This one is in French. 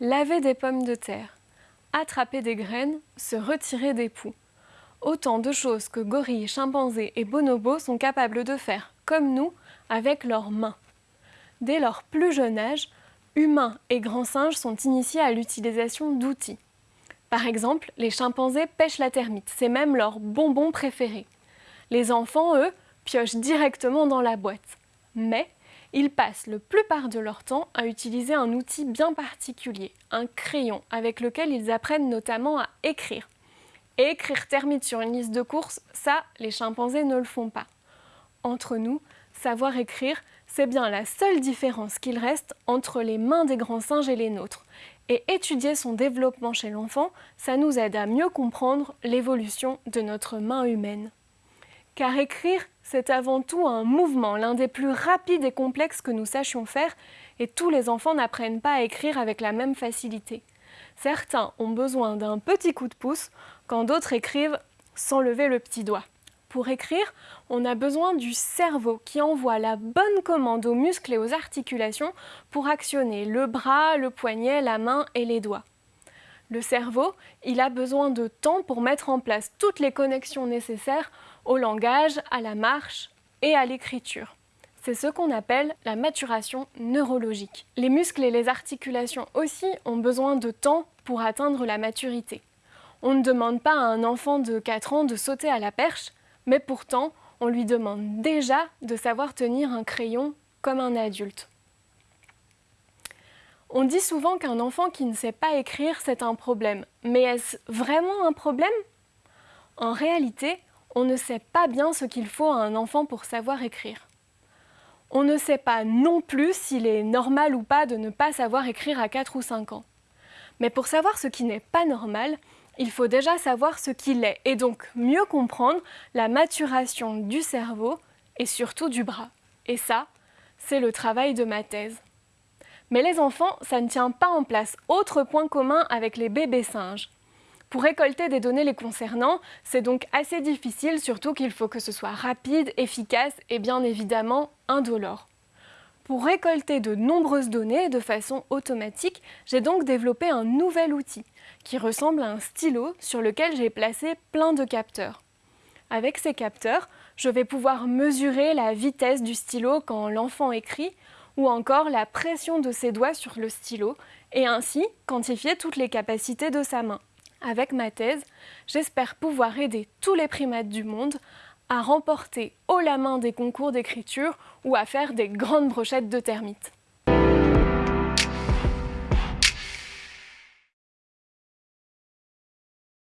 laver des pommes de terre, attraper des graines, se retirer des poux. Autant de choses que gorilles, chimpanzés et bonobos sont capables de faire, comme nous, avec leurs mains. Dès leur plus jeune âge, humains et grands singes sont initiés à l'utilisation d'outils. Par exemple, les chimpanzés pêchent la termite, c'est même leur bonbon préféré. Les enfants, eux, piochent directement dans la boîte. Mais ils passent le plupart de leur temps à utiliser un outil bien particulier, un crayon, avec lequel ils apprennent notamment à écrire. Et écrire termite sur une liste de courses, ça, les chimpanzés ne le font pas. Entre nous, savoir écrire, c'est bien la seule différence qu'il reste entre les mains des grands singes et les nôtres. Et étudier son développement chez l'enfant, ça nous aide à mieux comprendre l'évolution de notre main humaine. Car écrire, c'est avant tout un mouvement, l'un des plus rapides et complexes que nous sachions faire, et tous les enfants n'apprennent pas à écrire avec la même facilité. Certains ont besoin d'un petit coup de pouce, quand d'autres écrivent sans lever le petit doigt. Pour écrire, on a besoin du cerveau qui envoie la bonne commande aux muscles et aux articulations pour actionner le bras, le poignet, la main et les doigts. Le cerveau, il a besoin de temps pour mettre en place toutes les connexions nécessaires au langage, à la marche et à l'écriture. C'est ce qu'on appelle la maturation neurologique. Les muscles et les articulations aussi ont besoin de temps pour atteindre la maturité. On ne demande pas à un enfant de 4 ans de sauter à la perche, mais pourtant, on lui demande déjà de savoir tenir un crayon comme un adulte. On dit souvent qu'un enfant qui ne sait pas écrire, c'est un problème. Mais est-ce vraiment un problème? En réalité, on ne sait pas bien ce qu'il faut à un enfant pour savoir écrire. On ne sait pas non plus s'il est normal ou pas de ne pas savoir écrire à 4 ou 5 ans. Mais pour savoir ce qui n'est pas normal, il faut déjà savoir ce qu'il est et donc mieux comprendre la maturation du cerveau et surtout du bras. Et ça, c'est le travail de ma thèse. Mais les enfants, ça ne tient pas en place. Autre point commun avec les bébés singes. Pour récolter des données les concernant, c'est donc assez difficile, surtout qu'il faut que ce soit rapide, efficace et bien évidemment indolore. Pour récolter de nombreuses données de façon automatique, j'ai donc développé un nouvel outil qui ressemble à un stylo sur lequel j'ai placé plein de capteurs. Avec ces capteurs, je vais pouvoir mesurer la vitesse du stylo quand l'enfant écrit ou encore la pression de ses doigts sur le stylo et ainsi quantifier toutes les capacités de sa main. Avec ma thèse, j'espère pouvoir aider tous les primates du monde à remporter haut la main des concours d'écriture ou à faire des grandes brochettes de termites.